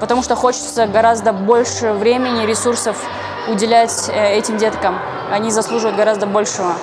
потому что хочется гораздо больше времени, ресурсов уделять э, этим деткам. Они заслуживают гораздо большего.